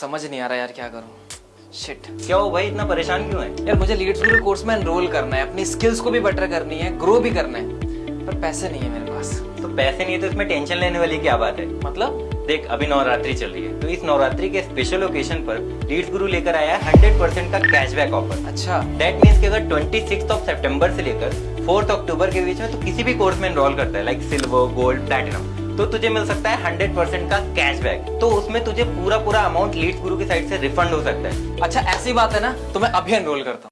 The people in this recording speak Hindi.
समझ नहीं आ रहा यार क्या करूँ। शिट क्या हो भाई? इतना परेशान क्यों है? यार मुझे लीड्स गुरु कोर्स में एनरोल करना है। अपनी स्किल्स को भी बेटर करनी है ग्रो भी करना है। पर पैसे नहीं है मेरे पास। तो पैसे नहीं है तो इसमें टेंशन लेने वाली क्या बात है? मतलब? देख अभी नवरात्रि चल रही है। तो इस नवरात्रि के स्पेशल ओकेशन पर लीड्स गुरु लेकर आया है हंड्रेड परसेंट का कैशबैक ऑफ़र अच्छा। दैट मीन्स कि अगर ट्वेंटी ऑफ़ सेप्टेम्बर से लेकर फोर्थ अक्टूबर के बीच में तो किसी भी कोर्स में एनरोल करता है लाइक सिल्वर गोल्ड प्लेटिनम तो तुझे मिल सकता है हंड्रेड परसेंट का कैशबैक तो उसमें तुझे पूरा पूरा अमाउंट लीड गुरु की साइड से रिफंड हो सकता है। अच्छा ऐसी बात है ना तो मैं अभी एनरोल करता हूँ।